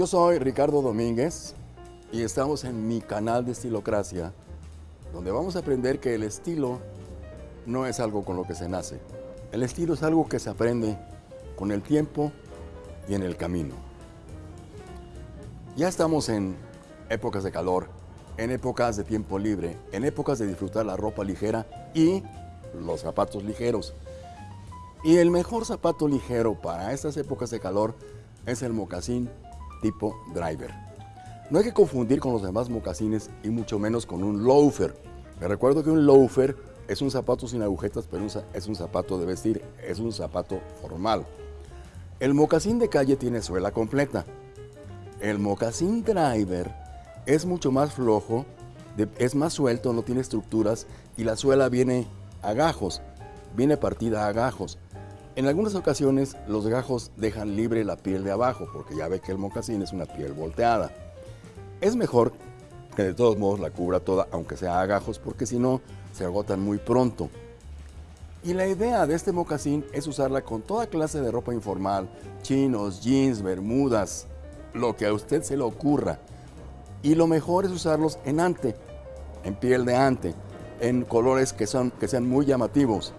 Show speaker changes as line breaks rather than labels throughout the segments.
Yo soy Ricardo Domínguez y estamos en mi canal de Estilocracia, donde vamos a aprender que el estilo no es algo con lo que se nace. El estilo es algo que se aprende con el tiempo y en el camino. Ya estamos en épocas de calor, en épocas de tiempo libre, en épocas de disfrutar la ropa ligera y los zapatos ligeros. Y el mejor zapato ligero para estas épocas de calor es el mocasín tipo driver. No hay que confundir con los demás mocasines y mucho menos con un loafer. Me recuerdo que un loafer es un zapato sin agujetas, pero es un zapato de vestir, es un zapato formal. El mocasín de calle tiene suela completa. El mocasín driver es mucho más flojo, es más suelto, no tiene estructuras y la suela viene a gajos, viene partida a gajos. En algunas ocasiones los gajos dejan libre la piel de abajo porque ya ve que el mocasín es una piel volteada. Es mejor que de todos modos la cubra toda, aunque sea a gajos, porque si no se agotan muy pronto. Y la idea de este mocasín es usarla con toda clase de ropa informal, chinos, jeans, bermudas, lo que a usted se le ocurra. Y lo mejor es usarlos en ante, en piel de ante, en colores que, son, que sean muy llamativos.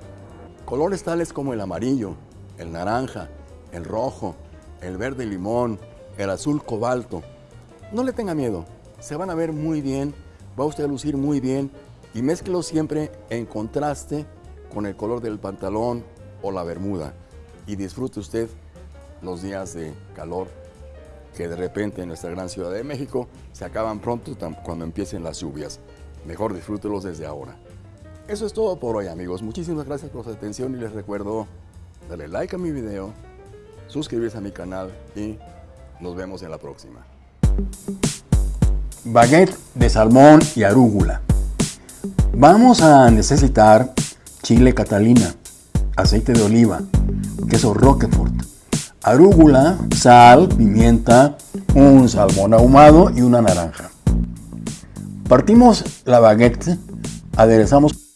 Colores tales como el amarillo, el naranja, el rojo, el verde limón, el azul cobalto. No le tenga miedo, se van a ver muy bien, va usted a lucir muy bien y mézclelo siempre en contraste con el color del pantalón o la bermuda y disfrute usted los días de calor que de repente en nuestra gran Ciudad de México se acaban pronto cuando empiecen las lluvias. Mejor disfrútelos desde ahora. Eso es todo por hoy amigos. Muchísimas gracias por su atención y les recuerdo darle like a mi video, suscribirse a mi canal y nos vemos en la próxima. Baguette de salmón y arúgula. Vamos a necesitar chile catalina, aceite de oliva, queso roquefort, arúgula, sal, pimienta, un salmón ahumado y una naranja. Partimos la baguette, aderezamos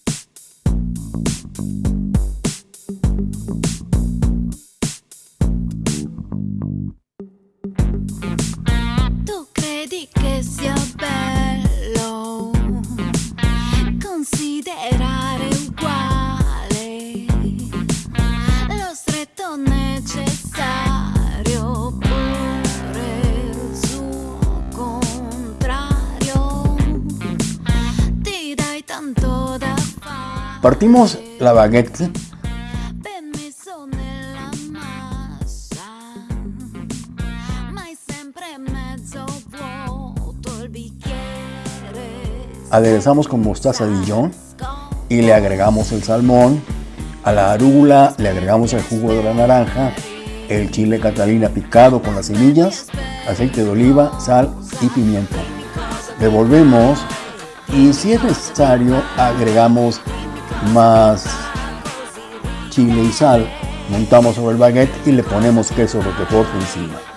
Partimos la baguette aderezamos con mostaza Dijon y le agregamos el salmón, a la arúgula le agregamos el jugo de la naranja, el chile catalina picado con las semillas, aceite de oliva, sal y pimienta. Revolvemos y si es necesario agregamos más chile y sal, montamos sobre el baguette y le ponemos queso roquefort encima.